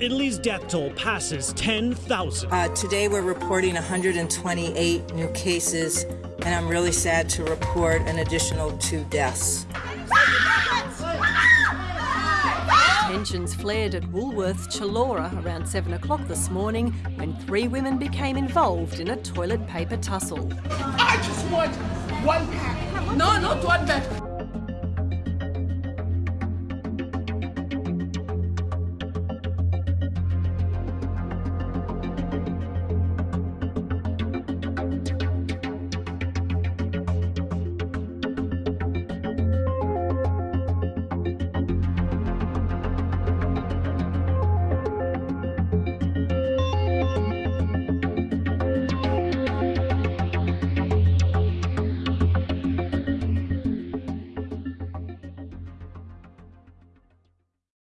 Italy's death toll passes 10,000. Uh, today we're reporting 128 new cases, and I'm really sad to report an additional two deaths. Tensions flared at Woolworths Chullora around 7 o'clock this morning when three women became involved in a toilet paper tussle. I just want one pack. No, not one pack.